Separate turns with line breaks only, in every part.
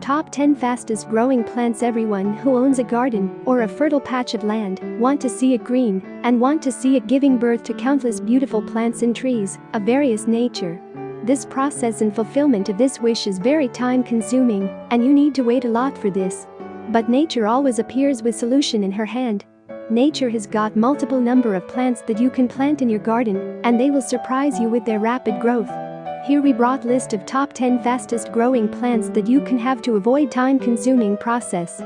Top 10 fastest growing plants Everyone who owns a garden or a fertile patch of land want to see it green and want to see it giving birth to countless beautiful plants and trees of various nature. This process and fulfillment of this wish is very time consuming and you need to wait a lot for this. But nature always appears with solution in her hand. Nature has got multiple number of plants that you can plant in your garden and they will surprise you with their rapid growth. Here we brought list of top 10 fastest growing plants that you can have to avoid time consuming process.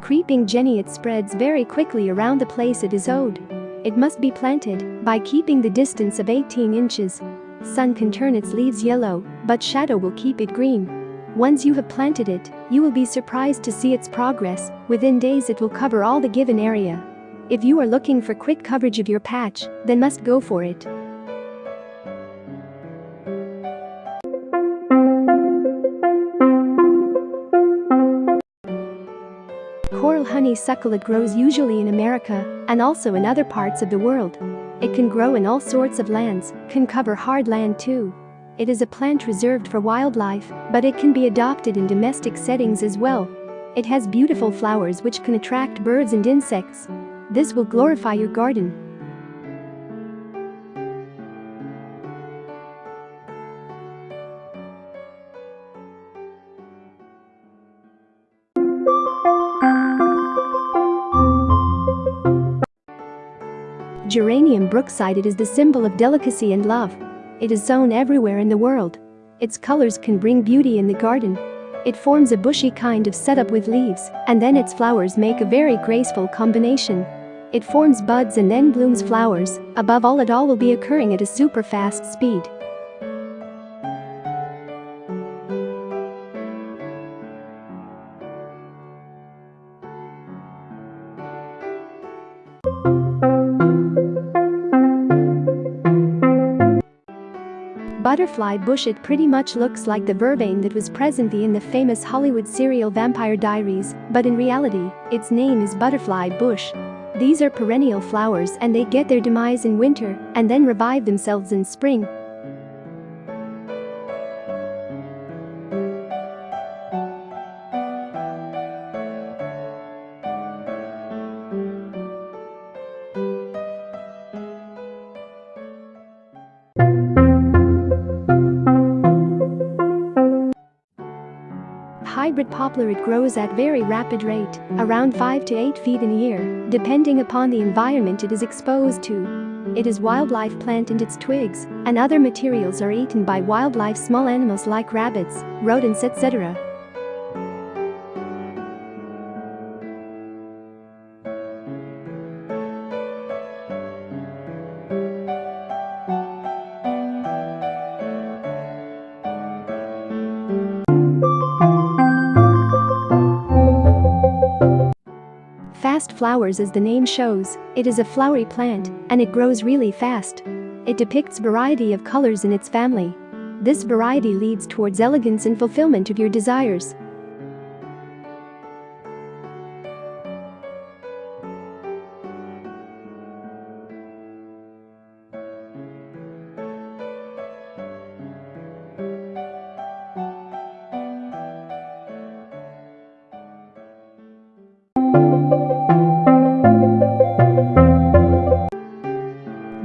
Creeping Jenny it spreads very quickly around the place it is owed. It must be planted by keeping the distance of 18 inches. Sun can turn its leaves yellow, but shadow will keep it green. Once you have planted it, you will be surprised to see its progress, within days it will cover all the given area. If you are looking for quick coverage of your patch, then must go for it. Coral honeysuckle it grows usually in America and also in other parts of the world. It can grow in all sorts of lands, can cover hard land too. It is a plant reserved for wildlife, but it can be adopted in domestic settings as well. It has beautiful flowers which can attract birds and insects. This will glorify your garden. Geranium brookside It is the symbol of delicacy and love. It is sown everywhere in the world. Its colors can bring beauty in the garden. It forms a bushy kind of setup with leaves, and then its flowers make a very graceful combination. It forms buds and then blooms flowers, above all it all will be occurring at a super fast speed. Butterfly bush it pretty much looks like the vervain that was presently in the famous Hollywood serial Vampire Diaries, but in reality, its name is butterfly bush. These are perennial flowers and they get their demise in winter and then revive themselves in spring. Hybrid poplar it grows at very rapid rate, around 5 to 8 feet in a year, depending upon the environment it is exposed to. It is wildlife plant and its twigs and other materials are eaten by wildlife small animals like rabbits, rodents etc. Fast flowers as the name shows, it is a flowery plant and it grows really fast. It depicts variety of colors in its family. This variety leads towards elegance and fulfillment of your desires.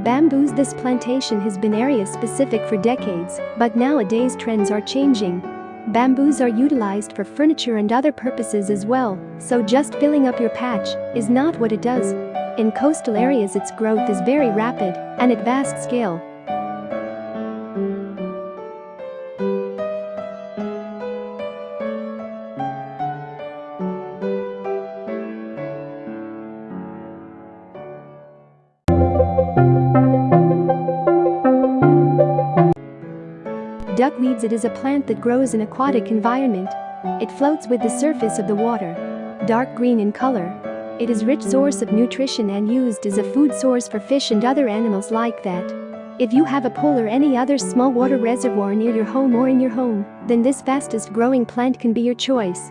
Bamboos This plantation has been area specific for decades, but nowadays trends are changing. Bamboos are utilized for furniture and other purposes as well, so just filling up your patch is not what it does. In coastal areas its growth is very rapid and at vast scale, Duckweeds It is a plant that grows in aquatic environment. It floats with the surface of the water. Dark green in color. It is rich source of nutrition and used as a food source for fish and other animals like that. If you have a pool or any other small water reservoir near your home or in your home, then this fastest growing plant can be your choice.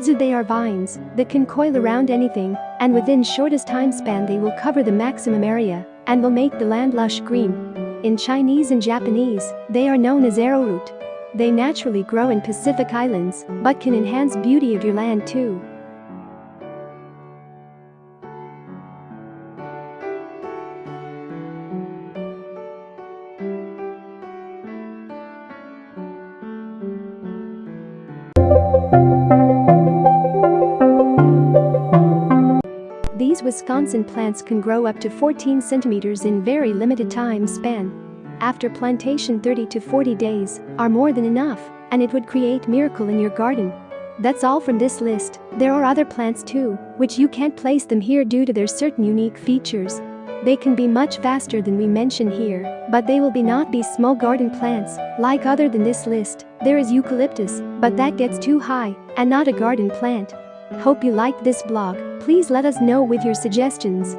Kudzu they are vines that can coil around anything, and within shortest time span they will cover the maximum area and will make the land lush green. In Chinese and Japanese, they are known as arrowroot. They naturally grow in Pacific Islands, but can enhance beauty of your land too. These Wisconsin plants can grow up to 14 centimeters in very limited time span. After plantation 30 to 40 days are more than enough, and it would create miracle in your garden. That's all from this list, there are other plants too, which you can't place them here due to their certain unique features. They can be much faster than we mention here, but they will be not be small garden plants, like other than this list, there is eucalyptus, but that gets too high, and not a garden plant. Hope you liked this blog, please let us know with your suggestions.